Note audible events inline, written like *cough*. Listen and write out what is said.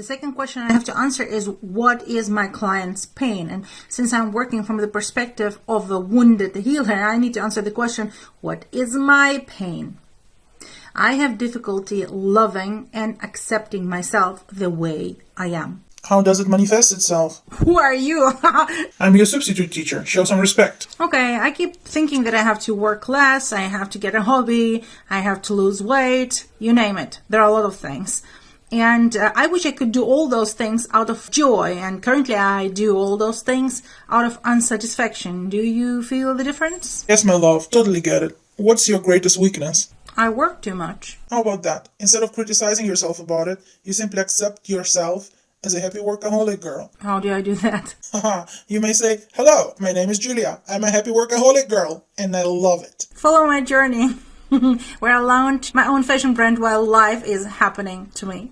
The second question I have to answer is what is my client's pain? And since I'm working from the perspective of the wounded healer, I need to answer the question what is my pain? I have difficulty loving and accepting myself the way I am. How does it manifest itself? Who are you? *laughs* I'm your substitute teacher. Show some respect. okay, I keep thinking that I have to work less, I have to get a hobby, I have to lose weight, you name it. There are a lot of things. And uh, I wish I could do all those things out of joy, and currently I do all those things out of unsatisfaction. Do you feel the difference? Yes, my love, totally get it. What's your greatest weakness? I work too much. How about that? Instead of criticizing yourself about it, you simply accept yourself as a happy workaholic girl. How do I do that? *laughs* You may say, Hello, my name is Julia. I'm a happy workaholic girl, and I love it. Follow my journey, *laughs* where I launch my own fashion brand while life is happening to me.